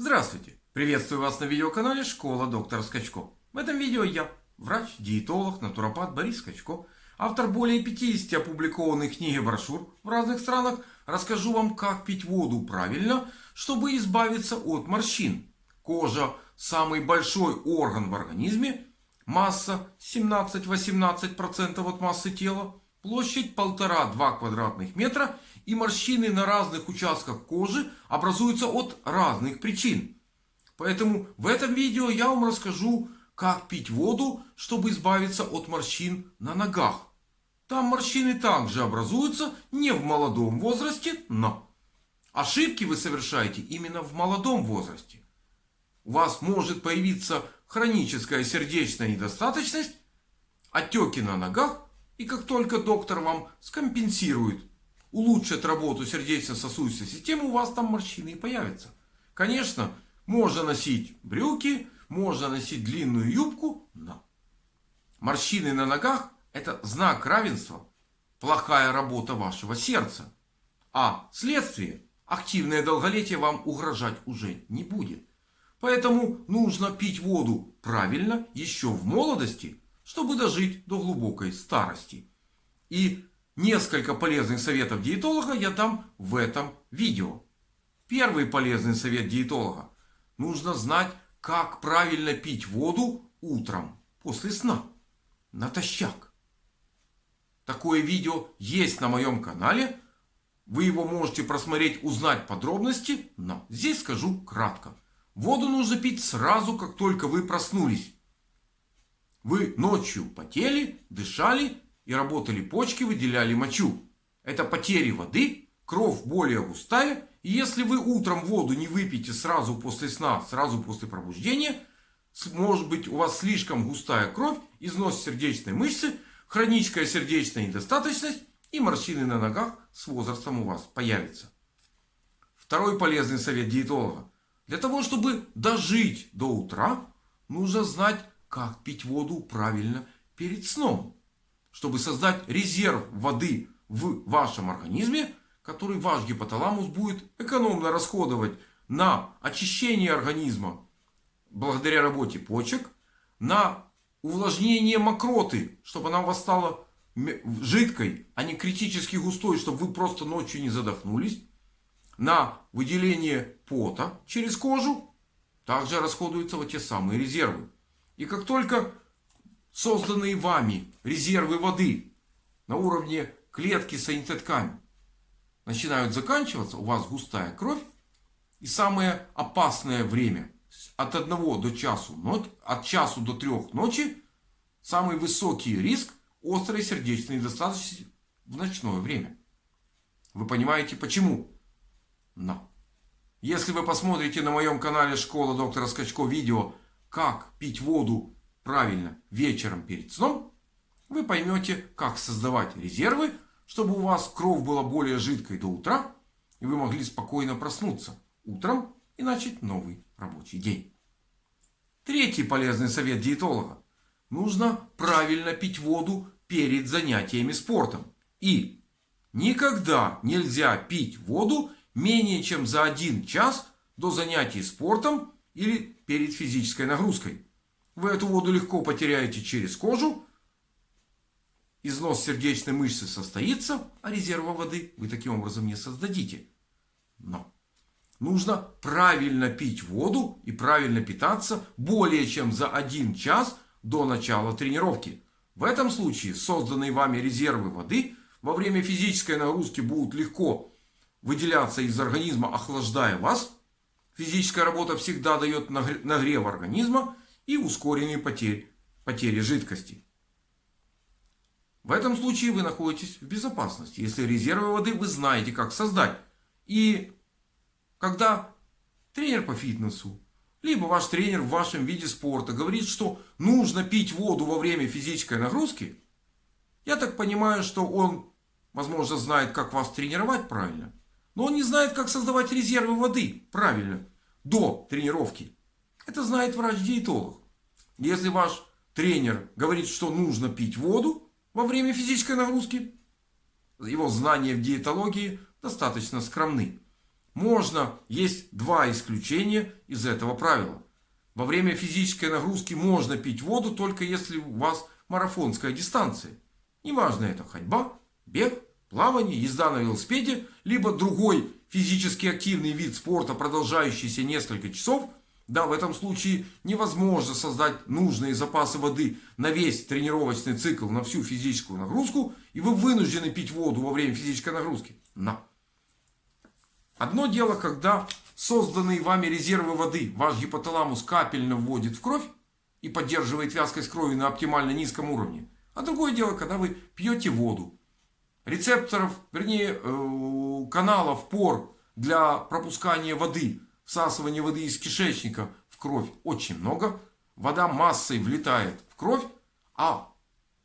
Здравствуйте! Приветствую вас на видеоканале Школа доктора Скачко. В этом видео я, врач, диетолог, натуропат Борис Скачко, автор более 50 опубликованных книг и брошюр в разных странах, расскажу вам, как пить воду правильно, чтобы избавиться от морщин. Кожа – самый большой орган в организме, масса 17-18% от массы тела, площадь 1,5-2 квадратных метра и морщины на разных участках кожи образуются от разных причин. Поэтому в этом видео я вам расскажу, как пить воду, чтобы избавиться от морщин на ногах. Там морщины также образуются не в молодом возрасте, но ошибки вы совершаете именно в молодом возрасте. У вас может появиться хроническая сердечная недостаточность, отеки на ногах и как только доктор вам скомпенсирует улучшит работу сердечно-сосудистой системы, у вас там морщины и появятся. Конечно, можно носить брюки, можно носить длинную юбку, но морщины на ногах это знак равенства, плохая работа вашего сердца. А следствие, активное долголетие вам угрожать уже не будет. Поэтому нужно пить воду правильно еще в молодости, чтобы дожить до глубокой старости. И Несколько полезных советов диетолога я дам в этом видео. Первый полезный совет диетолога. Нужно знать, как правильно пить воду утром после сна. Натощак. Такое видео есть на моем канале. Вы его можете просмотреть, узнать подробности. Но здесь скажу кратко. Воду нужно пить сразу, как только вы проснулись. Вы ночью потели, дышали и работали почки, выделяли мочу. Это потери воды, кровь более густая. И если вы утром воду не выпьете сразу после сна, сразу после пробуждения, может быть у вас слишком густая кровь, износ сердечной мышцы, хроническая сердечная недостаточность и морщины на ногах с возрастом у вас появятся. Второй полезный совет диетолога. Для того, чтобы дожить до утра, нужно знать, как пить воду правильно перед сном чтобы создать резерв воды в вашем организме, который ваш гипоталамус будет экономно расходовать на очищение организма благодаря работе почек, на увлажнение мокроты, чтобы она у вас стала жидкой, а не критически густой, чтобы вы просто ночью не задохнулись, на выделение пота через кожу, также расходуются вот те самые резервы. И как только созданные вами резервы воды на уровне клетки санитетками начинают заканчиваться, у вас густая кровь. И самое опасное время от 1 до часу, от часу до 3 ночи, самый высокий риск острой сердечной недостаточности в ночное время. Вы понимаете почему? Но. Если вы посмотрите на моем канале Школа доктора Скачко видео, как пить воду правильно вечером перед сном, вы поймете, как создавать резервы, чтобы у вас кровь была более жидкой до утра, и вы могли спокойно проснуться утром и начать новый рабочий день. Третий полезный совет диетолога. Нужно правильно пить воду перед занятиями спортом. И никогда нельзя пить воду менее чем за один час до занятий спортом или перед физической нагрузкой. Вы эту воду легко потеряете через кожу. Износ сердечной мышцы состоится, а резерва воды вы таким образом не создадите. Но нужно правильно пить воду и правильно питаться более чем за один час до начала тренировки. В этом случае созданные вами резервы воды во время физической нагрузки будут легко выделяться из организма, охлаждая вас. Физическая работа всегда дает нагрев организма и ускоренные потери, потери жидкости. В этом случае вы находитесь в безопасности, если резервы воды вы знаете, как создать. И когда тренер по фитнесу, либо ваш тренер в вашем виде спорта говорит, что нужно пить воду во время физической нагрузки, я так понимаю, что он, возможно, знает, как вас тренировать правильно, но он не знает, как создавать резервы воды правильно до тренировки. Это знает врач-диетолог. Если ваш тренер говорит, что нужно пить воду во время физической нагрузки, его знания в диетологии достаточно скромны. Можно, есть два исключения из этого правила. Во время физической нагрузки можно пить воду, только если у вас марафонская дистанция. Неважно это ходьба, бег, плавание, езда на велосипеде, либо другой физически активный вид спорта, продолжающийся несколько часов. Да, в этом случае невозможно создать нужные запасы воды на весь тренировочный цикл, на всю физическую нагрузку. И вы вынуждены пить воду во время физической нагрузки. Но. Одно дело, когда созданные вами резервы воды ваш гипоталамус капельно вводит в кровь и поддерживает вязкость крови на оптимально низком уровне. А другое дело, когда вы пьете воду. Рецепторов, вернее, э, каналов, пор для пропускания воды, всасывания воды из кишечника в кровь очень много. Вода массой влетает в кровь, а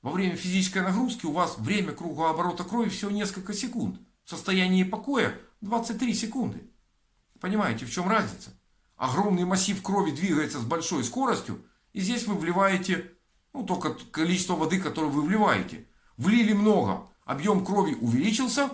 во время физической нагрузки у вас время кругооборота крови всего несколько секунд. В состоянии покоя 23 секунды. Понимаете, в чем разница? Огромный массив крови двигается с большой скоростью. И здесь вы вливаете ну, только количество воды, которое вы вливаете. Влили много, объем крови увеличился.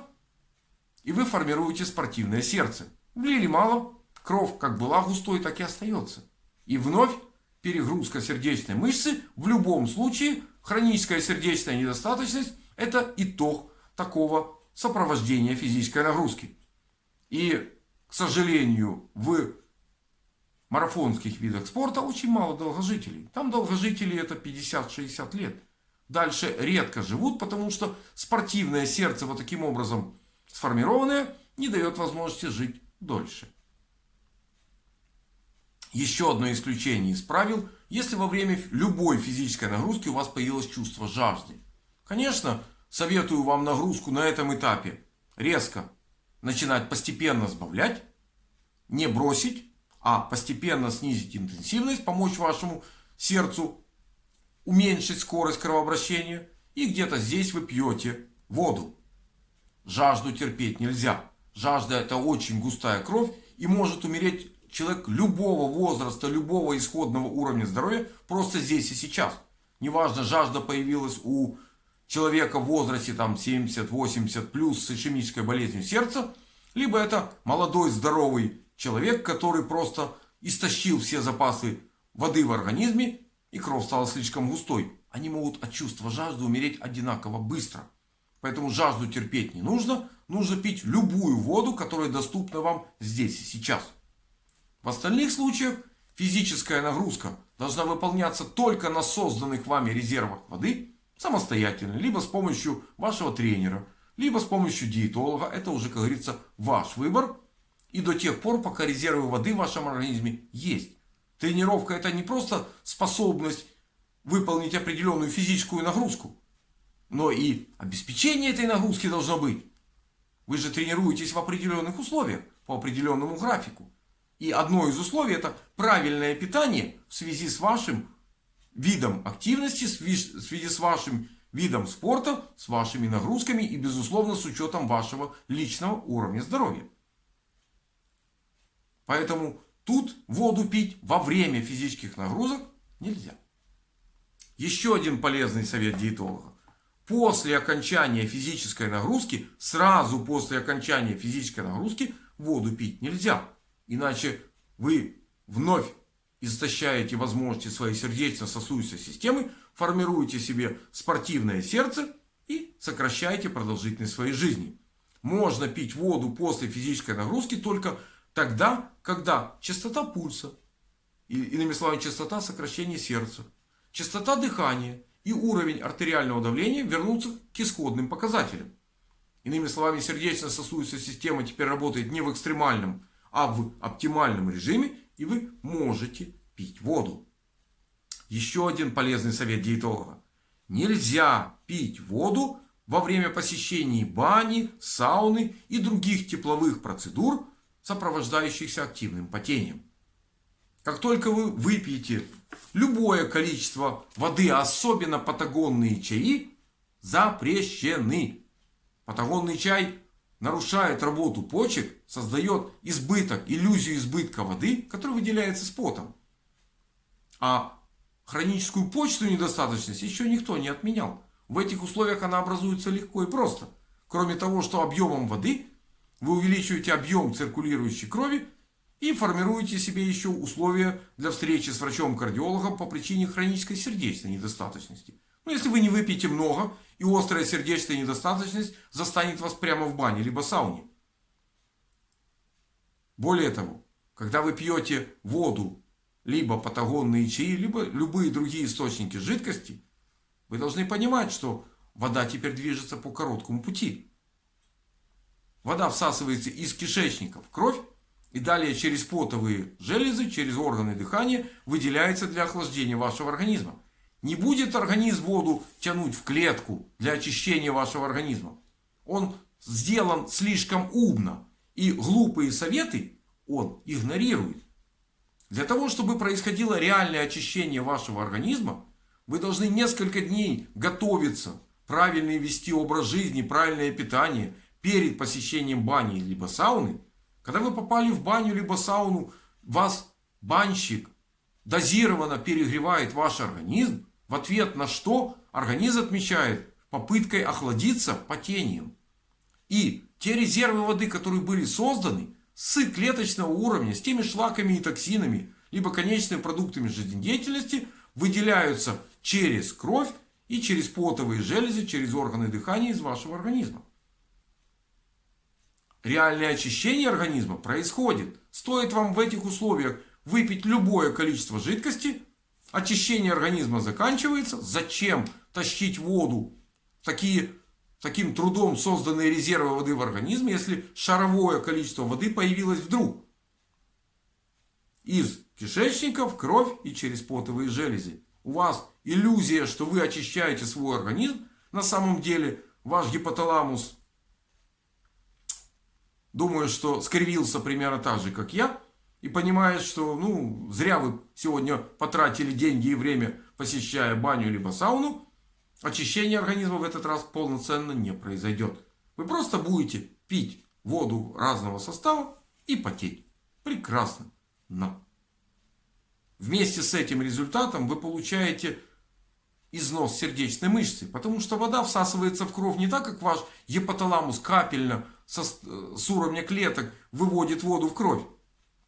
И вы формируете спортивное сердце. Влили мало, кровь как была густой, так и остается. И вновь перегрузка сердечной мышцы. В любом случае хроническая сердечная недостаточность это итог такого сопровождения физической нагрузки. И, к сожалению, в марафонских видах спорта очень мало долгожителей. Там долгожители это 50-60 лет. Дальше редко живут, потому что спортивное сердце вот таким образом сформированное не дает возможности жить дольше. Еще одно исключение из правил, если во время любой физической нагрузки у вас появилось чувство жажды. Конечно, советую вам нагрузку на этом этапе резко начинать постепенно сбавлять, не бросить, а постепенно снизить интенсивность, помочь вашему сердцу уменьшить скорость кровообращения. И где-то здесь вы пьете воду. Жажду терпеть нельзя. Жажда это очень густая кровь и может умереть человек любого возраста, любого исходного уровня здоровья просто здесь и сейчас. Неважно, жажда появилась у человека в возрасте там 70-80 плюс с ишемической болезнью сердца, либо это молодой здоровый человек, который просто истощил все запасы воды в организме и кровь стала слишком густой. Они могут от чувства жажды умереть одинаково быстро. Поэтому жажду терпеть не нужно. Нужно пить любую воду, которая доступна вам здесь и сейчас. В остальных случаях физическая нагрузка должна выполняться только на созданных вами резервах воды самостоятельно, либо с помощью вашего тренера, либо с помощью диетолога. Это уже, как говорится, ваш выбор. И до тех пор, пока резервы воды в вашем организме есть. Тренировка это не просто способность выполнить определенную физическую нагрузку, но и обеспечение этой нагрузки должно быть. Вы же тренируетесь в определенных условиях, по определенному графику. И одно из условий это правильное питание в связи с вашим видом активности, в связи с вашим видом спорта, с вашими нагрузками и безусловно с учетом вашего личного уровня здоровья. Поэтому тут воду пить во время физических нагрузок нельзя. Еще один полезный совет диетолога. После окончания физической нагрузки, сразу после окончания физической нагрузки воду пить нельзя. Иначе вы вновь истощаете возможности своей сердечно-сосудистой системы, формируете себе спортивное сердце и сокращаете продолжительность своей жизни. Можно пить воду после физической нагрузки только тогда, когда частота пульса, иными словами частота сокращения сердца, частота дыхания и уровень артериального давления вернутся к исходным показателям. Иными словами, сердечно-сосудистая система теперь работает не в экстремальном, а в оптимальном режиме и вы можете пить воду. Еще один полезный совет диетолога. Нельзя пить воду во время посещения бани, сауны и других тепловых процедур, сопровождающихся активным потением. Как только вы выпьете любое количество воды, особенно патагонные чаи, запрещены. Патагонный чай нарушает работу почек, создает избыток, иллюзию избытка воды, которая выделяется с потом. А хроническую почечную недостаточность еще никто не отменял. В этих условиях она образуется легко и просто. Кроме того, что объемом воды вы увеличиваете объем циркулирующей крови и формируете себе еще условия для встречи с врачом-кардиологом по причине хронической сердечной недостаточности. Но если вы не выпьете много и острая сердечная недостаточность застанет вас прямо в бане либо сауне. Более того, когда вы пьете воду, либо патагонные чаи, либо любые другие источники жидкости, вы должны понимать, что вода теперь движется по короткому пути. Вода всасывается из кишечника в кровь и далее через потовые железы, через органы дыхания выделяется для охлаждения вашего организма. Не будет организм воду тянуть в клетку для очищения вашего организма. Он сделан слишком умно. И глупые советы он игнорирует. Для того, чтобы происходило реальное очищение вашего организма, вы должны несколько дней готовиться, правильно вести образ жизни, правильное питание перед посещением бани либо сауны. Когда вы попали в баню либо сауну, вас банщик дозированно перегревает ваш организм, в ответ на что организм отмечает попыткой охладиться потением. И те резервы воды, которые были созданы, с клеточного уровня, с теми шлаками и токсинами, либо конечными продуктами жизнедеятельности, выделяются через кровь и через потовые железы, через органы дыхания из вашего организма. Реальное очищение организма происходит. Стоит вам в этих условиях выпить любое количество жидкости, очищение организма заканчивается. Зачем тащить воду такие таким трудом созданные резервы воды в организме, если шаровое количество воды появилось вдруг. Из кишечника в кровь и через потовые железы. У вас иллюзия, что вы очищаете свой организм. На самом деле ваш гипоталамус, думаю, что скривился примерно так же, как я. И понимает, что ну, зря вы сегодня потратили деньги и время, посещая баню либо сауну. Очищение организма в этот раз полноценно не произойдет. Вы просто будете пить воду разного состава и потеть. Прекрасно. Но вместе с этим результатом вы получаете износ сердечной мышцы. Потому что вода всасывается в кровь не так, как ваш гипоталамус капельно со, с уровня клеток выводит воду в кровь.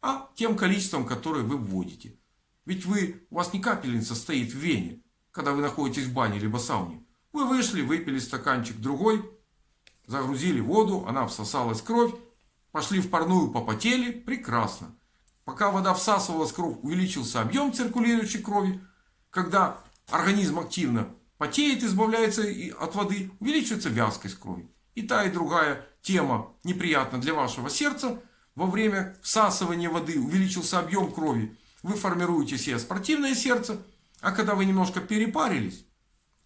А тем количеством, которое вы вводите. Ведь вы, у вас не капельница стоит в вене когда вы находитесь в бане либо сауне. Вы вышли, выпили стаканчик другой, загрузили воду, она всосалась в кровь, пошли в парную, попотели, прекрасно. Пока вода всасывалась кровь, увеличился объем циркулирующей крови. Когда организм активно потеет, избавляется от воды, увеличивается вязкость крови. И та, и другая тема неприятна для вашего сердца. Во время всасывания воды увеличился объем крови. Вы формируете себе спортивное сердце. А когда вы немножко перепарились,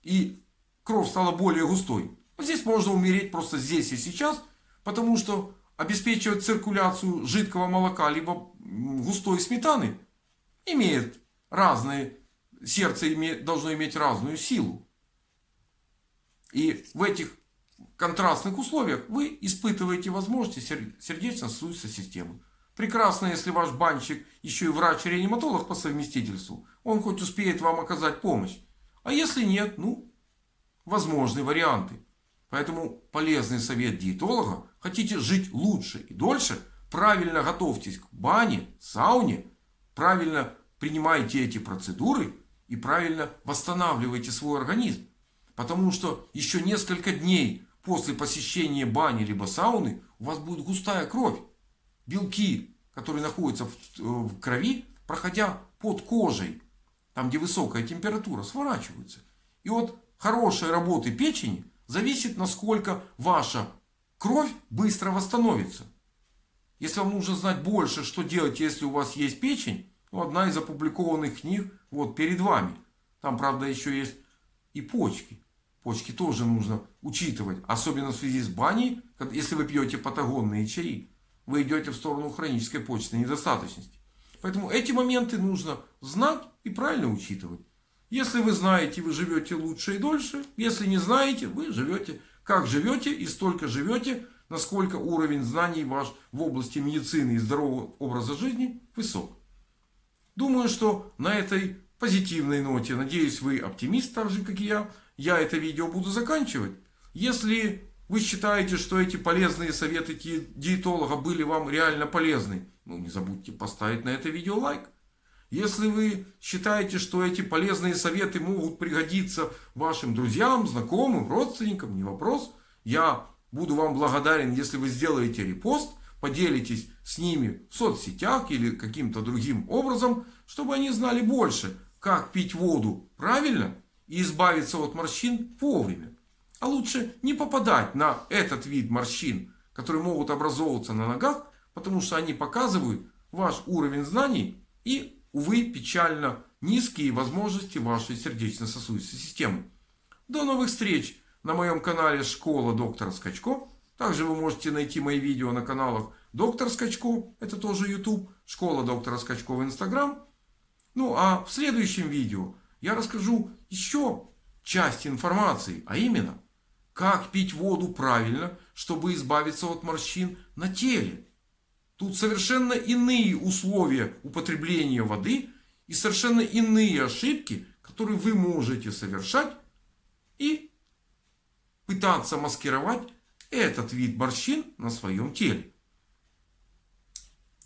и кровь стала более густой, здесь можно умереть просто здесь и сейчас, потому что обеспечивать циркуляцию жидкого молока, либо густой сметаны, имеет разные, сердце имеет, должно иметь разную силу. И в этих контрастных условиях вы испытываете возможности сердечно-сосудистой системы. Прекрасно, если ваш банщик еще и врач-реаниматолог по совместительству. Он хоть успеет вам оказать помощь. А если нет, ну, возможны варианты. Поэтому полезный совет диетолога. Хотите жить лучше и дольше? Правильно готовьтесь к бане, сауне. Правильно принимайте эти процедуры. И правильно восстанавливайте свой организм. Потому что еще несколько дней после посещения бани либо сауны у вас будет густая кровь белки, которые находятся в крови, проходя под кожей, там где высокая температура, сворачиваются. И от хорошей работы печени зависит, насколько ваша кровь быстро восстановится. Если вам нужно знать больше, что делать, если у вас есть печень, ну, одна из опубликованных книг вот перед вами. Там, правда, еще есть и почки. Почки тоже нужно учитывать, особенно в связи с баней, если вы пьете патагонные чаи вы идете в сторону хронической почечной недостаточности. Поэтому эти моменты нужно знать и правильно учитывать. Если вы знаете, вы живете лучше и дольше. Если не знаете, вы живете как живете и столько живете, насколько уровень знаний ваш в области медицины и здорового образа жизни высок. Думаю, что на этой позитивной ноте, надеюсь, вы оптимист, так же, как и я, я это видео буду заканчивать. Если вы считаете, что эти полезные советы диетолога были вам реально полезны, ну не забудьте поставить на это видео лайк. Если вы считаете, что эти полезные советы могут пригодиться вашим друзьям, знакомым, родственникам, не вопрос. Я буду вам благодарен, если вы сделаете репост, поделитесь с ними в соцсетях или каким-то другим образом, чтобы они знали больше, как пить воду правильно и избавиться от морщин вовремя. А лучше не попадать на этот вид морщин, которые могут образовываться на ногах, потому что они показывают ваш уровень знаний и, увы, печально низкие возможности вашей сердечно-сосудистой системы. До новых встреч на моем канале Школа доктора Скачко. Также вы можете найти мои видео на каналах Доктор Скачко, это тоже YouTube, Школа доктора Скачко в Instagram. Ну а в следующем видео я расскажу еще часть информации, а именно как пить воду правильно, чтобы избавиться от морщин на теле. Тут совершенно иные условия употребления воды и совершенно иные ошибки, которые вы можете совершать и пытаться маскировать этот вид морщин на своем теле.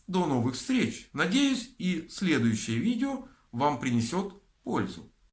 До новых встреч. Надеюсь и следующее видео вам принесет пользу.